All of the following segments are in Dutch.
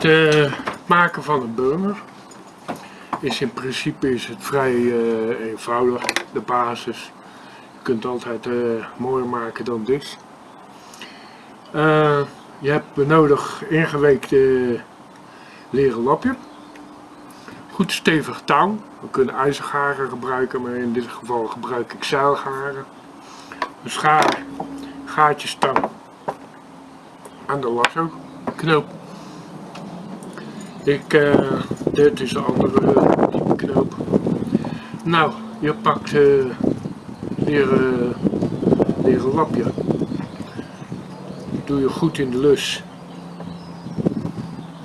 Het eh, maken van een burger is in principe is het vrij eh, eenvoudig, de basis. Je kunt altijd uh, mooier maken dan dit. je hebt nodig ingeweekte leren lapje. Goed stevig touw. We kunnen ijzergaren gebruiken, maar in dit geval gebruik ik zeilgaren. Een schaar, gaatjestang aan de lasso knoop. Ik, uh, dit is een andere type knoop. Nou, je pakt uh, leren, leren lapje. Doe je goed in de lus.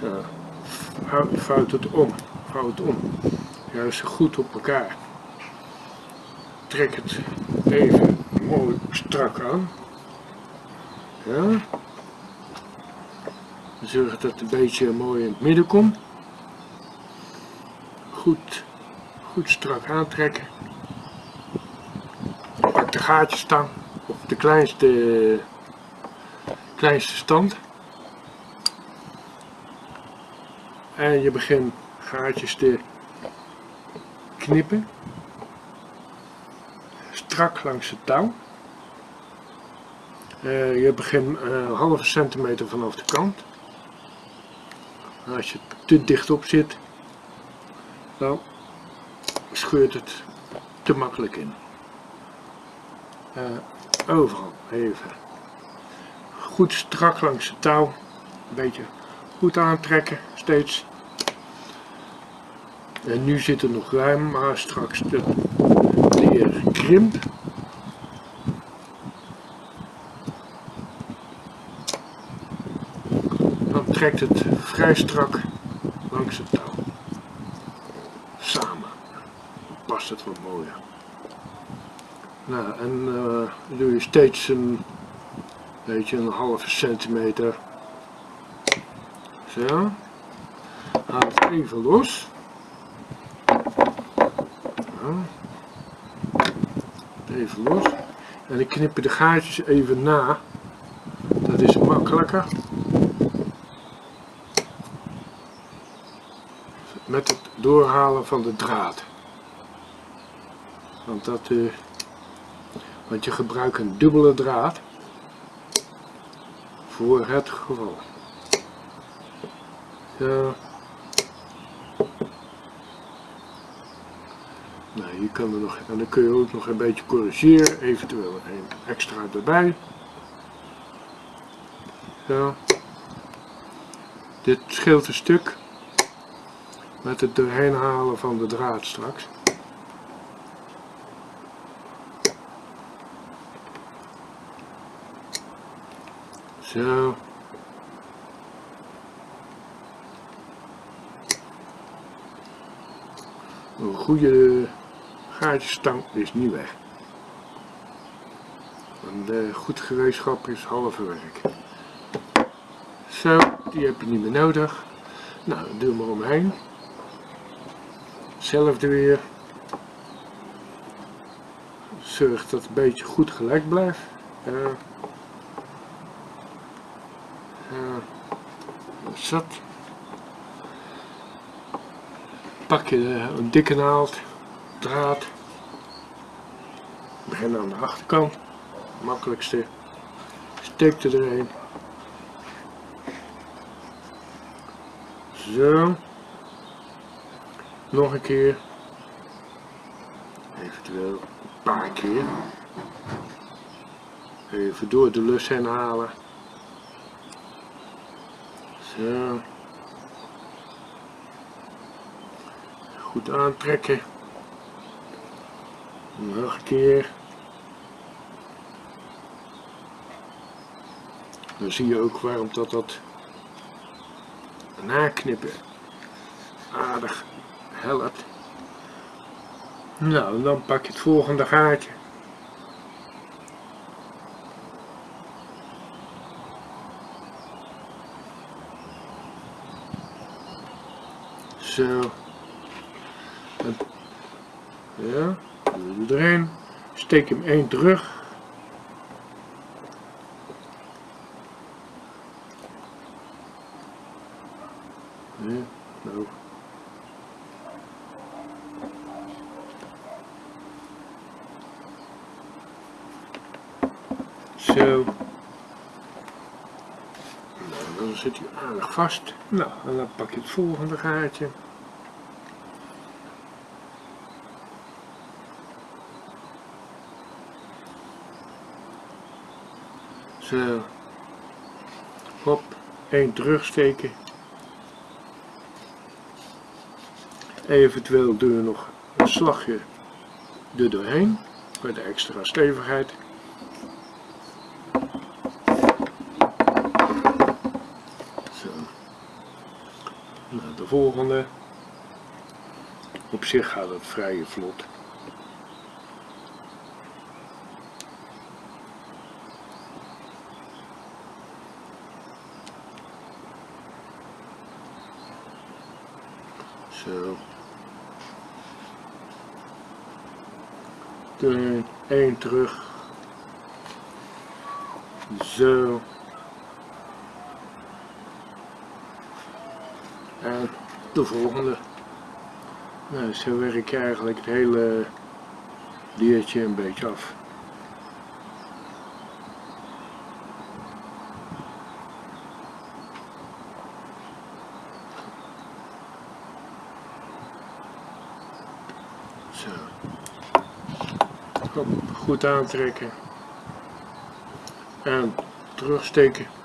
Zo. Vouwt het om. Vouw het om. Juist goed op elkaar. Trek het even mooi strak aan. Ja. Zorg dat het een beetje mooi in het midden komt. Goed, goed strak aantrekken. Pak de gaatjesstang op de kleinste, kleinste stand. En je begint gaatjes te knippen. Strak langs het touw. Uh, je begint een halve centimeter vanaf de kant. Als je te dicht op zit, dan scheurt het te makkelijk in. Uh, overal even goed strak langs de touw, een beetje goed aantrekken, steeds. En nu zit het nog ruim, maar straks de leer krimpt. Trekt het vrij strak langs het touw. Samen. past het wat mooier. Nou, en uh, doe je steeds een beetje een halve centimeter. Zo. Haal het even los. Even los. En ik knip de gaatjes even na. Dat is makkelijker. Met het doorhalen van de draad. Want, dat, uh, want je gebruikt een dubbele draad voor het geval. Ja. Nou, je kan er nog, en dan kun je ook nog een beetje corrigeren, eventueel een extra erbij. Zo. Dit scheelt een stuk met het doorheen halen van de draad straks. Zo. Een goede gaatjesstang is niet weg. Een goed gereedschap is halve werk. Zo, die heb je niet meer nodig. Nou, doe maar omheen. Hetzelfde weer. Zorg dat het een beetje goed gelijk blijft. Zat. Pak je een dikke naald, draad. Begin aan de achterkant. Makkelijkste. Steek er erin. Zo. Nog een keer. Eventueel een paar keer. Even door de lus heen halen. Zo. Goed aantrekken. Nog een keer. Dan zie je ook waarom dat dat naknippen aardig helpt. Nou, dan pak je het volgende gaatje. Zo. Ja, erin. Steek hem één terug. Nee, nou. Zo. Nou, dan zit hij aardig vast. Nou, en dan pak je het volgende gaatje. Zo. Hop, één terugsteken. Eventueel doe je nog een slagje er doorheen, voor de extra stevigheid. Zo. Nou, de volgende. Op zich gaat het vrij vlot. Zo. Één terug. Zo. En de volgende. Nou, zo werk je eigenlijk het hele diertje een beetje af. Zo. Goed aantrekken. En terugsteken.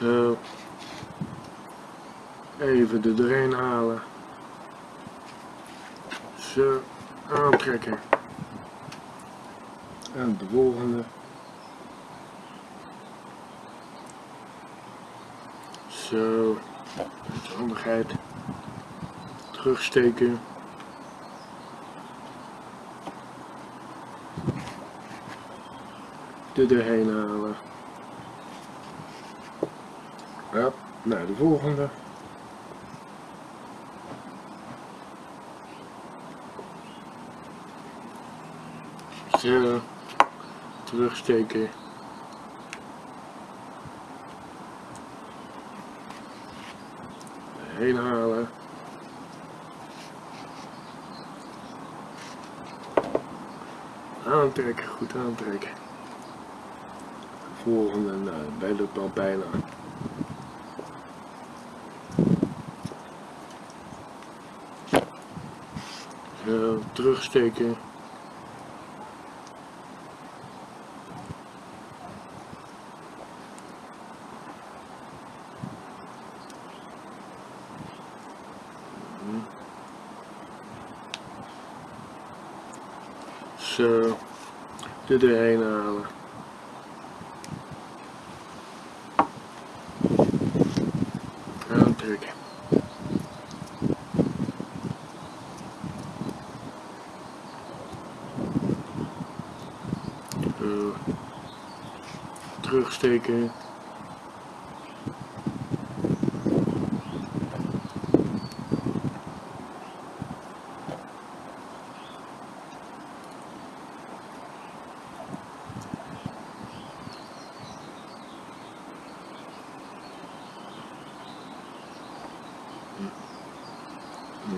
Zo. Even de drain halen. Zo. Aantrekken. En de volgende. Zo. Handigheid. Terugsteken. Er doorheen halen. Ja, nou de volgende. Zo, terugsteken. Heen halen. Aantrekken, goed aantrekken. Volgende, nou, bij lukt al bijna. Zo, terugsteken. Zo, er doorheen halen. Aantrekken. Zo. Terugsteken.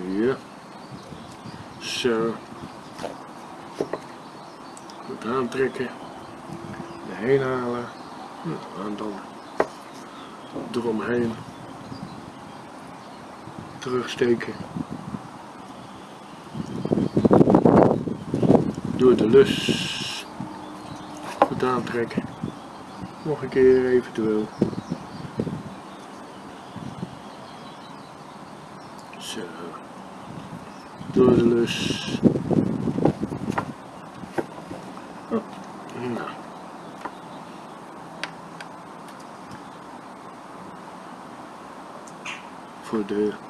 Ja. Zo. Goed aantrekken. Erheen halen. En dan eromheen. Terugsteken. Door de lus. Goed aantrekken. Nog een keer eventueel. Zo. Door de lus. Oh, nou. Voor de